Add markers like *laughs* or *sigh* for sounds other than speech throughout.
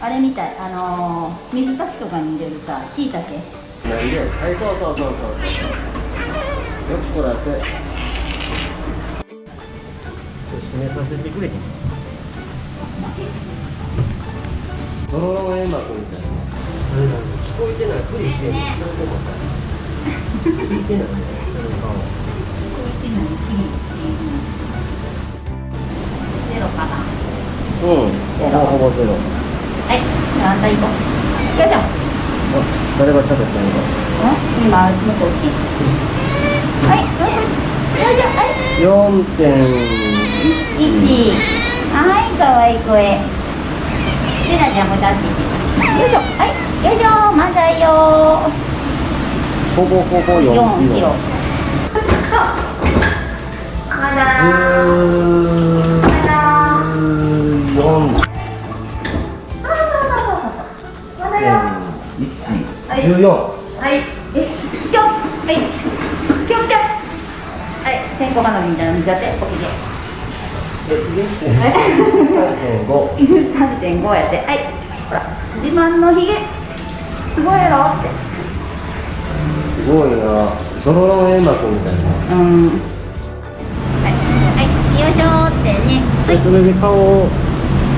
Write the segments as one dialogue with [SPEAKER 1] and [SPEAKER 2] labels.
[SPEAKER 1] あれみたいあのー、水炊きとかに入れるさしいたけ
[SPEAKER 2] なんではいそうそうそうそうそう。よくこらせ締めさせてくれ。へんドロロン煙幕みたいなあれなん。で聞こえてないふりしてんのそれでもさ聞いてないねその顔
[SPEAKER 1] こういってないきれいにしてんです。ゼロかな。
[SPEAKER 2] うんほぼほぼゼロ
[SPEAKER 1] はいじゃああんた行こう。よいしょ
[SPEAKER 2] あ誰が喋ったの？か
[SPEAKER 1] ん今向こう来はいよいしょはい。
[SPEAKER 2] 4.1
[SPEAKER 1] 1はいかわいい声。レナちゃんも立ってよいしょはいよいしょまだよ
[SPEAKER 2] ほぼほぼ4
[SPEAKER 1] 4
[SPEAKER 2] キロ
[SPEAKER 1] キロ
[SPEAKER 2] 1 14
[SPEAKER 1] はい。よしぴょんはい。ぴょんぴょんはい。線香花火みたいなの見せておひげ
[SPEAKER 2] 3.5
[SPEAKER 1] 3.5やって。はい。ほら自慢のひげすごいやろって。
[SPEAKER 2] すごいな。ドロロン煙幕みたいな。
[SPEAKER 1] うん。はい。はい。よいしょーってね。
[SPEAKER 2] でそれで顔を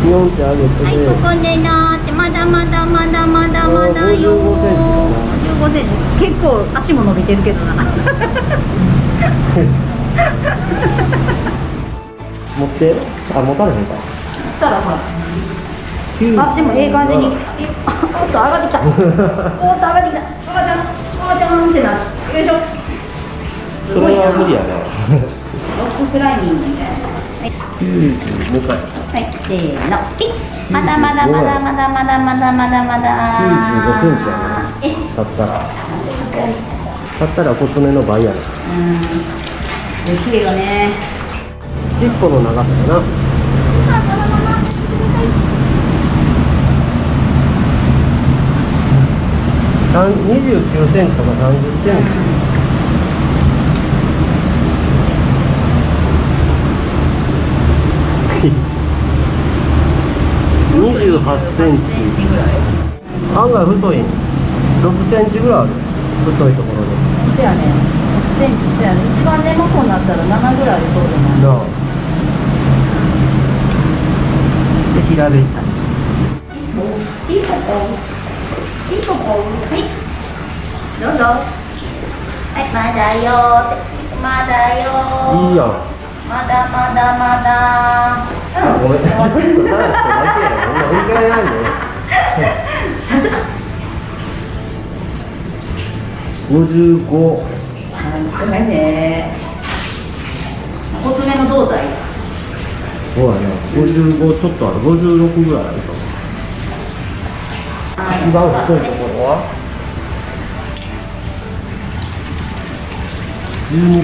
[SPEAKER 2] ニョンって上げて
[SPEAKER 1] はい、ここでなーって。まだまだまだまだまだよー55センチ結構足も伸びてるけどな。
[SPEAKER 2] 持って？あ持たれへんか。
[SPEAKER 1] そしたらほらあでもええ感じに。おっと上がってきた。*laughs* おっと上がってきた。赤ちゃん赤ちゃんってなる。よいしょ。す
[SPEAKER 2] そ
[SPEAKER 1] ごいな。
[SPEAKER 2] れは無理やな。
[SPEAKER 1] ロッククライミングみたいな。はい。
[SPEAKER 2] 90もう一回。
[SPEAKER 1] はい、せーの、ピッ。まだまだまだまだまだまだまだまだ。
[SPEAKER 2] 95センチやな
[SPEAKER 1] よし。
[SPEAKER 2] 立ったら立ったら細めの倍やな
[SPEAKER 1] うん。綺麗よね。
[SPEAKER 2] 尻尾の長さやな三29センチとか30センチ28センチ。案外太い六センチぐらいある太いところで。
[SPEAKER 1] そやね。6センチそやね。一番根元になったら七ぐらいありそうじゃな。い
[SPEAKER 2] なあ。で平べった
[SPEAKER 1] シーポポシーポポはい。どうぞ。はいまだよ。まだよ。
[SPEAKER 2] いいよ
[SPEAKER 1] まだまだまだ。
[SPEAKER 2] ごめん。ちょっとってお前55あ
[SPEAKER 1] ごめんねの胴体
[SPEAKER 2] そうだねちょっとある五十六ぐらいあると一番太いところは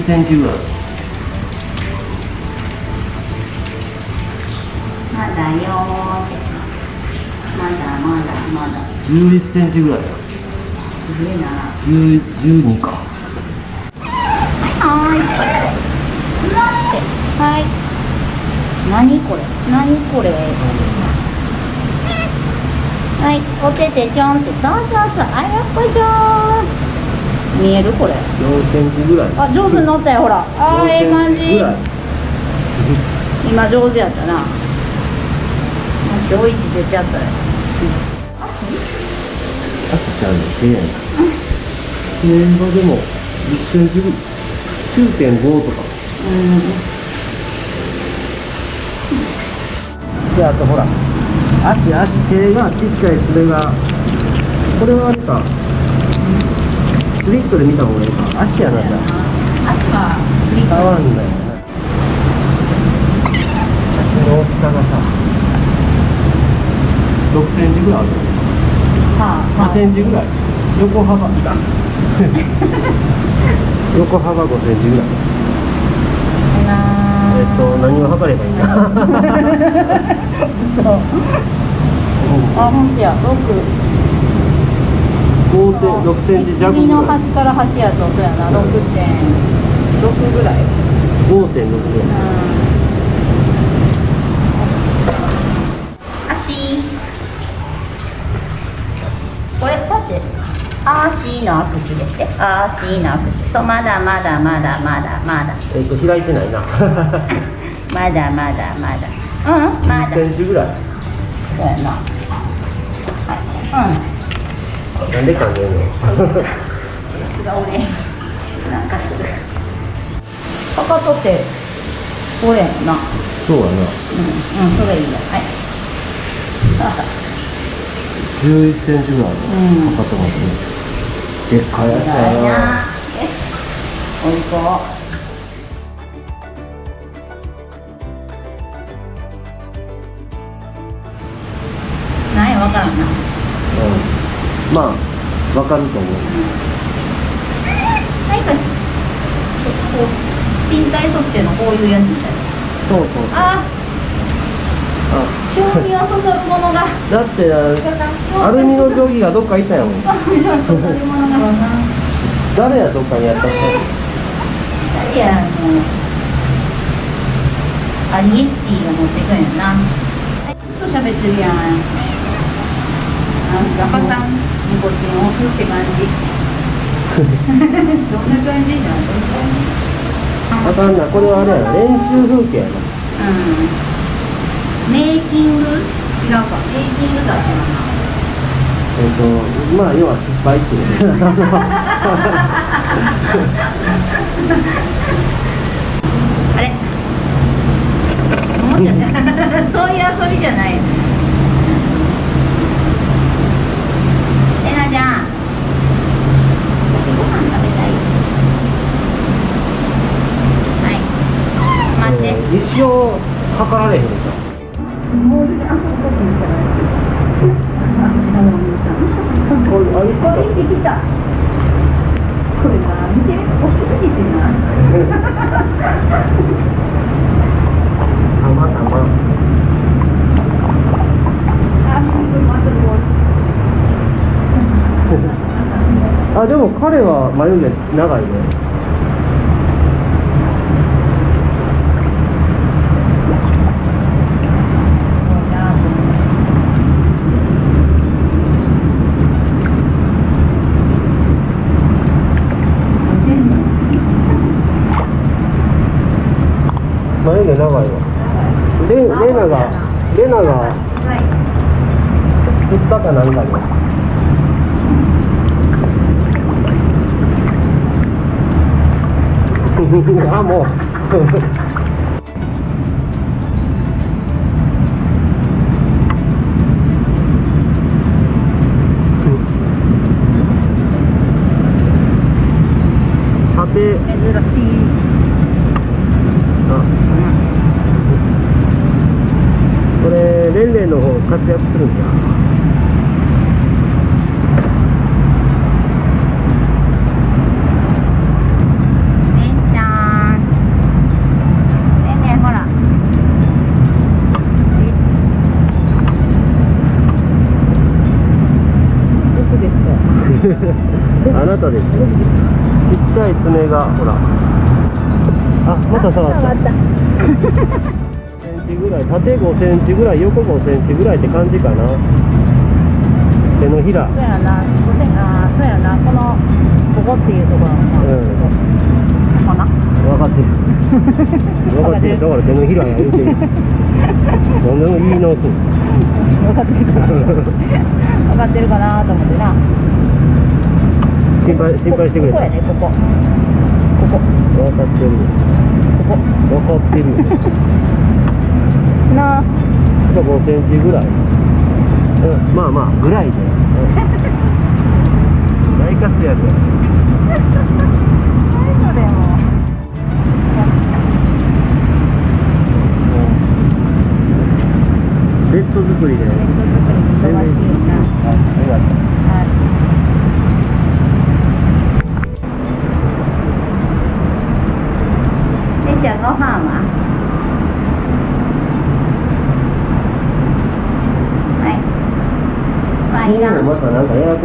[SPEAKER 2] センチぐらい
[SPEAKER 1] まだよまだまだ。まだ
[SPEAKER 2] 十一センチぐらい。
[SPEAKER 1] いな。
[SPEAKER 2] 十、十二か。
[SPEAKER 1] はい。待って。はい。何これ？何これ？はい。お手手ちょんって。そうそうそう。あやっこいしょー。見えるこれ？
[SPEAKER 2] 四センチぐらい。
[SPEAKER 1] あ、上手に乗ったよ、ほら。あー、ええ感じ。今上手やったな。今日一出ちゃったよ。
[SPEAKER 2] あきちゃんの手やな。現場でも10センチぐ9.5とか。
[SPEAKER 1] うん。
[SPEAKER 2] で、あとほら、足、足、手がちっちゃい爪が、これはあれか、スリットで見た方がいいか。足やな、じゃ
[SPEAKER 1] 足は振り
[SPEAKER 2] あ。合わんだよな。足の大きさがさ、6センチぐらいある。
[SPEAKER 1] はあ、
[SPEAKER 2] 5センチぐらい。横幅、いかん。*laughs* 横幅5センチぐらい。えっと、何を測ればいいんだ *laughs*
[SPEAKER 1] そう。あ、ほんとや、六。
[SPEAKER 2] 5セン6センチ弱
[SPEAKER 1] 右の端から端やと、そうやな、六点六ぐらい。
[SPEAKER 2] 5.6ぐらい
[SPEAKER 1] うん。足。ってあーしーの握手でしてあーしーの握手。そうまだまだまだまだまだ。
[SPEAKER 2] えっと開いてないな。*laughs*
[SPEAKER 1] まだまだまだ。うんまだ。
[SPEAKER 2] 10センチぐらい。
[SPEAKER 1] そうやな。はい
[SPEAKER 2] なんでかねんの？
[SPEAKER 1] うん違うねなんかする。かかとってこれやな。
[SPEAKER 2] そうやな。
[SPEAKER 1] うんうんそれいいや。はい。さあさ
[SPEAKER 2] 11センチぐらい
[SPEAKER 1] うん。
[SPEAKER 2] のかかってますねでっかいやつ
[SPEAKER 1] ないわからんな。
[SPEAKER 2] うん。まあわかると思う。
[SPEAKER 1] なんかこう身体測定のこういうやつみたいな。
[SPEAKER 2] そうそうそう。
[SPEAKER 1] あ
[SPEAKER 2] あ
[SPEAKER 1] 興味をそそるものが。
[SPEAKER 2] だってアルミの定規がどっかいたよ。
[SPEAKER 1] 興味をそそるものが
[SPEAKER 2] 誰やどっかにやったの？
[SPEAKER 1] いやもうアリエッティが持ってくんやな。ずっと喋ってるやん。なんかさんニコチン押すって感じ。*laughs* どんな感じじな感じ
[SPEAKER 2] あかんな。これはあれやな。練習風景やな。
[SPEAKER 1] うんメイキング？違うか。メイキングだったか
[SPEAKER 2] えっ、とまあ要は失敗っていう。*laughs*
[SPEAKER 1] あれ？思っちゃった。*laughs* そういう遊びじゃない。えなちゃん。私ご飯食べたい。はい。待って、
[SPEAKER 2] うん一生測られへん
[SPEAKER 1] あ
[SPEAKER 2] でも彼は眉毛長いね。長いわ。レレナがレナが釣ったかなんかねあ *laughs* もう。レンレンの方活躍するんじゃ
[SPEAKER 1] ん。*laughs*
[SPEAKER 2] あなたですよ。ちっちゃい爪がほら。あまた触った
[SPEAKER 1] た
[SPEAKER 2] センチぐらい縦5センチぐらい横5センチぐらいって感じかな。手のひら。
[SPEAKER 1] そうやな、あーそうやな、このここっていうところのな、
[SPEAKER 2] うん。
[SPEAKER 1] ここかな。
[SPEAKER 2] 分かってる。*laughs* 分かってる。だから手のひらや言うてる。何でも言い直す
[SPEAKER 1] 分かってるかな。分かってるかなと思ってな。
[SPEAKER 2] 心配心配してくれた。
[SPEAKER 1] ここやね、ここ。ここ、
[SPEAKER 2] 分かってる。
[SPEAKER 1] ここ。
[SPEAKER 2] 分かってる
[SPEAKER 1] な。あ、
[SPEAKER 2] 5センチぐらい、うん、まあまあぐらいで、うん。大活躍。や
[SPEAKER 1] でも。
[SPEAKER 2] ベッド作りで。
[SPEAKER 1] ベッ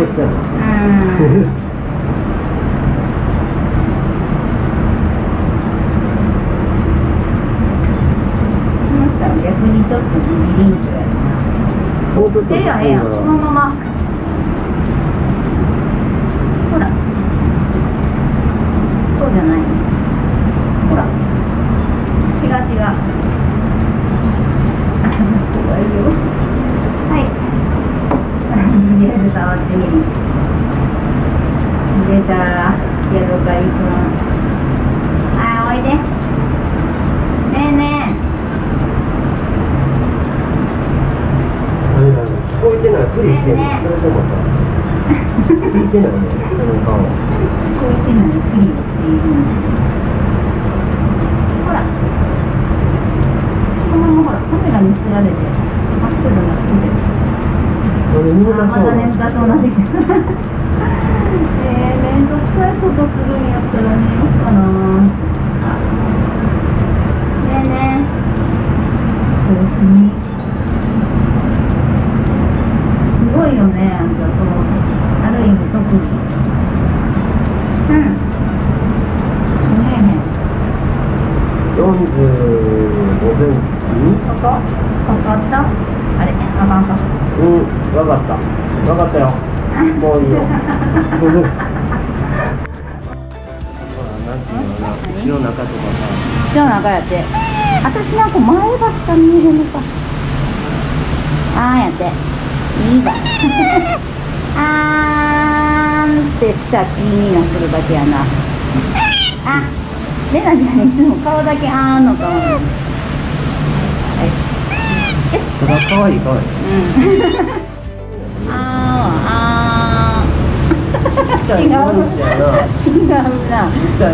[SPEAKER 2] たなか
[SPEAKER 1] 見えのかあーやって。いいわ。*laughs* あーんってしか気になするだけやな。あレナちゃんいつも顔だけあーんの顔。はいよし
[SPEAKER 2] さ。ただ可愛い可愛い。
[SPEAKER 1] うん。あーあー。
[SPEAKER 2] ちっちゃいもんじゃな。
[SPEAKER 1] 違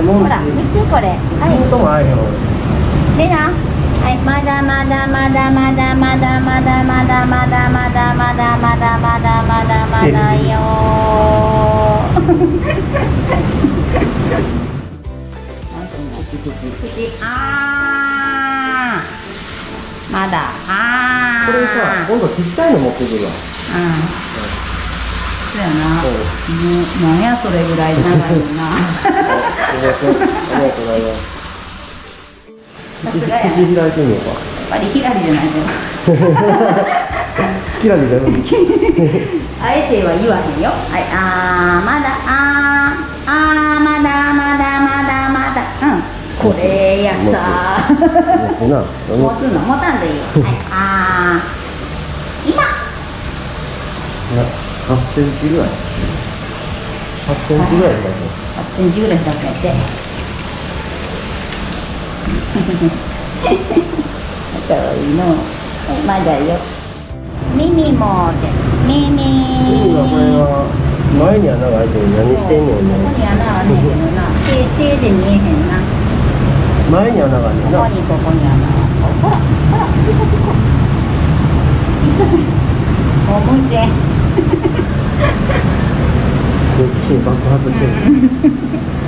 [SPEAKER 1] うなほら見てこれ。はい。レナ？はい、まだまだまだまだまだまだまだまだまだまだまだまだまだまだよ。口あー。まだあー。
[SPEAKER 2] これさ、今度ちっちゃいの持ってくるわ。
[SPEAKER 1] うん。そうやな。なんやそれぐらい長いよな。*laughs*
[SPEAKER 2] ありがとうございます。口
[SPEAKER 1] さすがや
[SPEAKER 2] 口開いてみようか？
[SPEAKER 1] やっぱりひらりじゃないと
[SPEAKER 2] キラリだよ。*laughs*
[SPEAKER 1] あえては言わへんよ。はい、あー、まだ、あー、あー、まだ、まだ、まだ、まだ。うん、これやった
[SPEAKER 2] 持
[SPEAKER 1] つの、持たんでいいよ。*laughs* はい、あー、今。
[SPEAKER 2] 8センチぐらい。8センチぐらいだね。
[SPEAKER 1] 8センチぐらいだけやって。かわいいの。はい、まだよ。耳もで、耳。
[SPEAKER 2] いいわ、これは。前に穴が開いてる何してんねん
[SPEAKER 1] ここに
[SPEAKER 2] ね。
[SPEAKER 1] 穴あんねんけどな。手、手で見えへんな。
[SPEAKER 2] 前に穴があんねんな。
[SPEAKER 1] ここにここにあのほらほらピコピコち *laughs* っちゃ
[SPEAKER 2] 好奇心爆発してる。*laughs*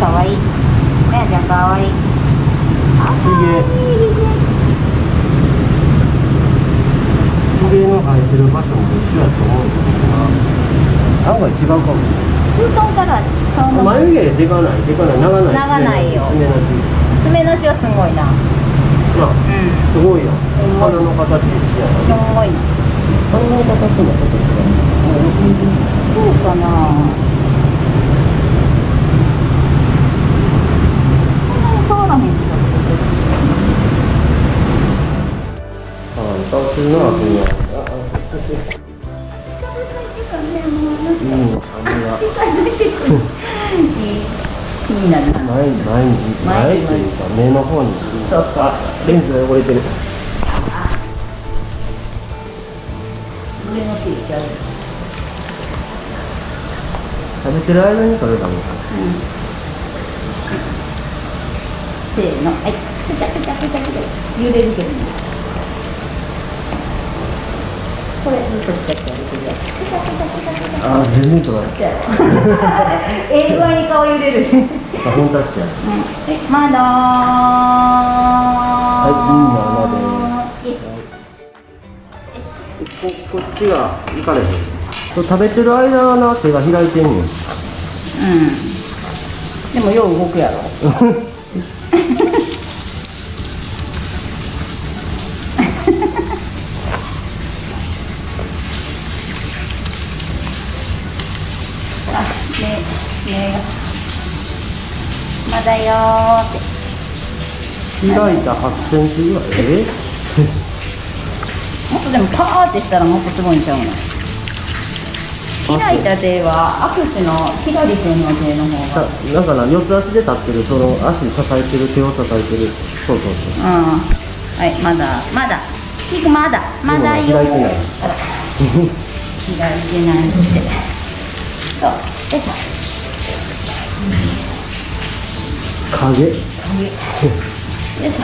[SPEAKER 1] かわいいめやちゃんかわいいあいい
[SPEAKER 2] ひげの生えてる場所も一緒やと思うんだけどな。案外違うかも。
[SPEAKER 1] 封筒から顔の
[SPEAKER 2] 眉毛でかない、でかない、長ない。
[SPEAKER 1] 長ないよ
[SPEAKER 2] 爪なし。
[SPEAKER 1] 爪のしはすごいな
[SPEAKER 2] まあ、
[SPEAKER 1] うん
[SPEAKER 2] すごいよ。鼻の形一緒や
[SPEAKER 1] す
[SPEAKER 2] な。
[SPEAKER 1] ごいな
[SPEAKER 2] 鼻の形もちょっと違う。
[SPEAKER 1] そうかなったら
[SPEAKER 2] するな、そ
[SPEAKER 1] れは。ないな
[SPEAKER 2] いないというか目の方に
[SPEAKER 1] そうそ
[SPEAKER 2] レンズが汚れてる
[SPEAKER 1] しゃ
[SPEAKER 2] べてる間に撮れた
[SPEAKER 1] もせーのはいこれ。あ
[SPEAKER 2] あ、全然取らない。
[SPEAKER 1] に顔揺れる。
[SPEAKER 2] あ、本当っけ。
[SPEAKER 1] は、まだ。
[SPEAKER 2] はい、
[SPEAKER 1] いいな、まだ。
[SPEAKER 2] こ、こっちが、いかれへん。食べてる。間はな、手が開いてんね。
[SPEAKER 1] うん。でもよう動くやろ。だよーって。
[SPEAKER 2] 開いた8センチぐらい？え？*laughs*
[SPEAKER 1] もっとでもパーってしたらもっとすごいんちゃうの？開いた手はアクセの左手の手の方
[SPEAKER 2] さ
[SPEAKER 1] が
[SPEAKER 2] なんかな四つ足で立ってるその足支えてる手を支えてる。そうそう
[SPEAKER 1] う。ん。はいまだまだ。キクまだ。まだよ
[SPEAKER 2] 開いてない。
[SPEAKER 1] 開いてないって。そう。よいしょ
[SPEAKER 2] 影？
[SPEAKER 1] よいしょ。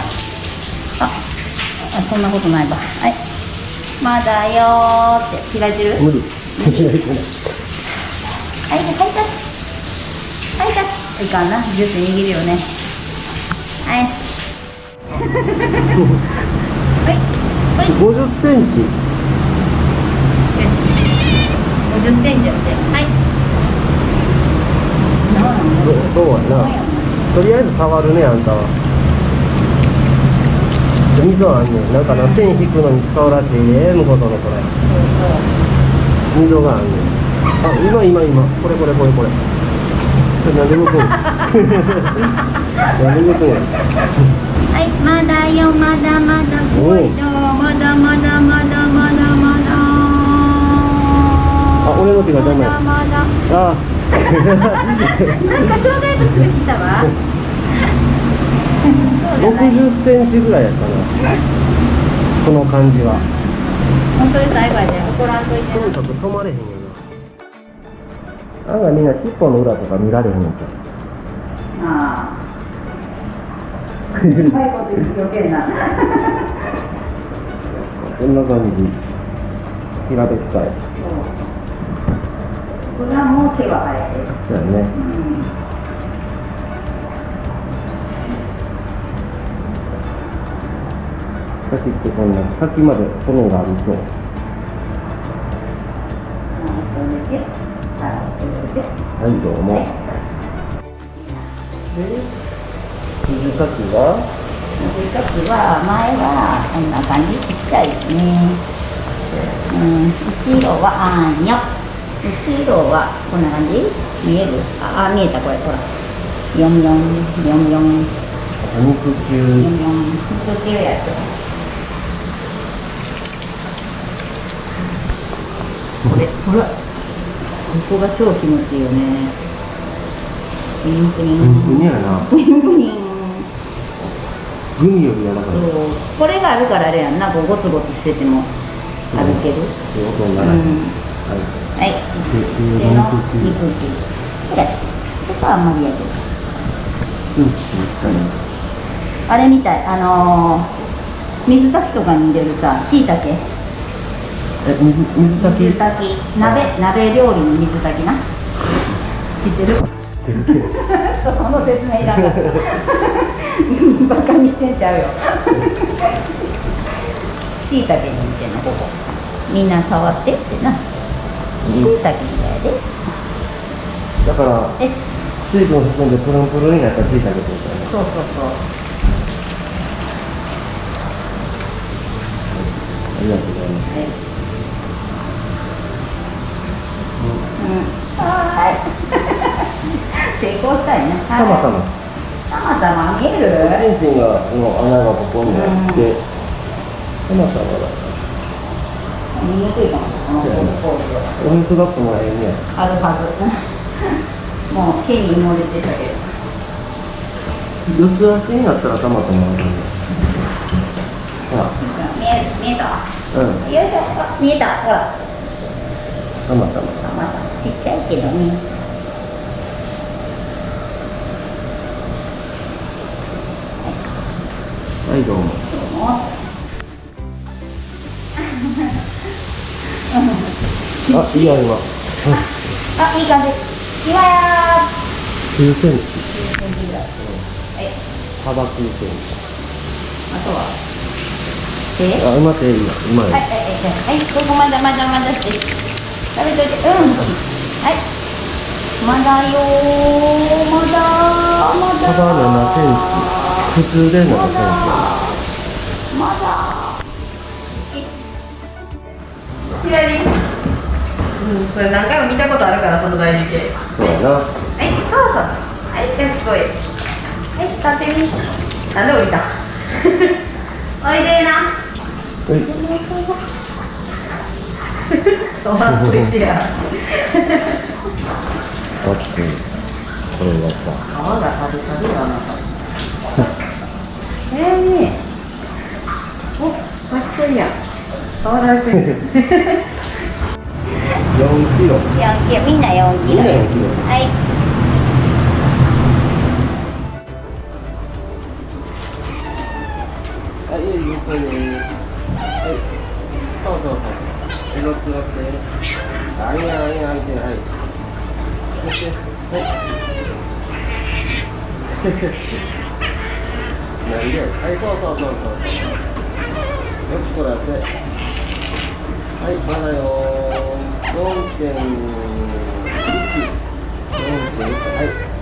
[SPEAKER 1] ああそんなことないわ。はい。まだよーって。開いてる？
[SPEAKER 2] 無理。開いてない
[SPEAKER 1] はい、はい、タッチ。はい、タッチ。いかんな、ジュース握るよね。はい。はい、はい、
[SPEAKER 2] 50センチ。
[SPEAKER 1] よし。50センチやって。はい。
[SPEAKER 2] そうそうやなとりあえず触るねあんたは。溝あんねん。なんかな線引くのに使うらしいで向こうとのこれ。溝があんねん。あ今今今。これこれこれこれ。これなんで向くん *laughs* なんで向くんや。
[SPEAKER 1] はい、まだよ、まだまだ、
[SPEAKER 2] おう
[SPEAKER 1] 来いよまだまだまだまだまだ。
[SPEAKER 2] あ俺の手が邪魔や。
[SPEAKER 1] まだまだ。
[SPEAKER 2] あ
[SPEAKER 1] なんか障害物が来たわ。そうじゃない
[SPEAKER 2] 60センチぐらいやったな。この感じは。
[SPEAKER 1] 本当に最後怒らんといて
[SPEAKER 2] とにかく止まれへんよな。案外みんな尻尾の裏とか見られへんのちゃ
[SPEAKER 1] ああ
[SPEAKER 2] う
[SPEAKER 1] うまいこと言って余計な。*laughs*
[SPEAKER 2] こんな感じ。平べったい
[SPEAKER 1] これはもう手は生えてる
[SPEAKER 2] そうやね。
[SPEAKER 1] うん
[SPEAKER 2] 先ってこんな先まで骨があるとはいどうも。で水かきは
[SPEAKER 1] 水かきは前はこんな感じちっちゃいですね。うん後ろはあーんよ後ろはこんな感じ？見える？ああ見えたこれほら。ヨンヨンヨンヨン
[SPEAKER 2] 肉球
[SPEAKER 1] ヨンヨン肉球やつこれほら。ここが超気持ちいいよね。プニンプニン
[SPEAKER 2] プニプニやな。
[SPEAKER 1] プニンプニン
[SPEAKER 2] グミより柔らかい。
[SPEAKER 1] これがあるからあれやんな。こうゴツゴツしてても歩ける。
[SPEAKER 2] っていうことに
[SPEAKER 1] うん
[SPEAKER 2] ならへん。
[SPEAKER 1] はい
[SPEAKER 2] はい。肉球
[SPEAKER 1] 手の
[SPEAKER 2] 肉球
[SPEAKER 1] 肉球これここはあんまりやけど
[SPEAKER 2] うん。しっかり
[SPEAKER 1] あれみたいあのー、水炊きとかに入れるさしいたけ
[SPEAKER 2] え水水炊き
[SPEAKER 1] 水炊き。鍋鍋料理の水炊きな。知ってる？*laughs* その説明いらない *laughs* バカにしてんちゃうよ。しいたけに似てんのここ。みんな触ってってなしいたけみたいで
[SPEAKER 2] だから水分含んでプルンプルンになったらついたけどみたいな
[SPEAKER 1] そうそうそう。
[SPEAKER 2] ありがとうございます。
[SPEAKER 1] はい。うん。はーい成功したいね
[SPEAKER 2] たまたま
[SPEAKER 1] たまたま見える？
[SPEAKER 2] チンチンがの穴がここにあって、たまたまだ
[SPEAKER 1] 見にくいかもこのポーズは
[SPEAKER 2] お水がってもら。えんね
[SPEAKER 1] あるはずもう手に埋もれてた。けど
[SPEAKER 2] 四つ足になった。らた。また。まあるほら
[SPEAKER 1] 見える見えた。
[SPEAKER 2] うん
[SPEAKER 1] よいしょあ見えた。ほら
[SPEAKER 2] た。また。ま
[SPEAKER 1] あまた。ちっちゃいけどね
[SPEAKER 2] はいどうも
[SPEAKER 1] も
[SPEAKER 2] あいいや。今
[SPEAKER 1] あいい感じ。今や
[SPEAKER 2] 9センチ
[SPEAKER 1] ー10センチぐらいはい
[SPEAKER 2] 幅9センチ
[SPEAKER 1] あとは手
[SPEAKER 2] あうまくいいやうまい、
[SPEAKER 1] はいはいはいはい。ここまだまだまだして。食べといて。うん。はい。まだよー。まだまだ。
[SPEAKER 2] 幅7センチ。普通で7センチ。
[SPEAKER 1] まだ。まだ。
[SPEAKER 3] 左うん、それ何回も見たことあるから、その大理系。
[SPEAKER 2] そうやな。
[SPEAKER 3] はい、そうそう。はい、かっこいい。
[SPEAKER 1] はい立ってみ。なんで降りた。*laughs* おいでな。
[SPEAKER 2] はい。*laughs*
[SPEAKER 1] 笑って。てや
[SPEAKER 2] オッケーこれがさ
[SPEAKER 1] 皮がな。*laughs* ええね。おかっこいい
[SPEAKER 2] 4キロ。
[SPEAKER 4] 4キロ。みんな4キロ
[SPEAKER 2] みんな4キロ。
[SPEAKER 4] はい。
[SPEAKER 2] はい、ゆっくりはい。そうそうそう。え、乗って乗って。あ、い。い。や、い。い。や、い。い。や、はい。そして、はい。なんではい、そうそうそうそう。よくこらせ。はい、まだよ4.1。4.1。はい。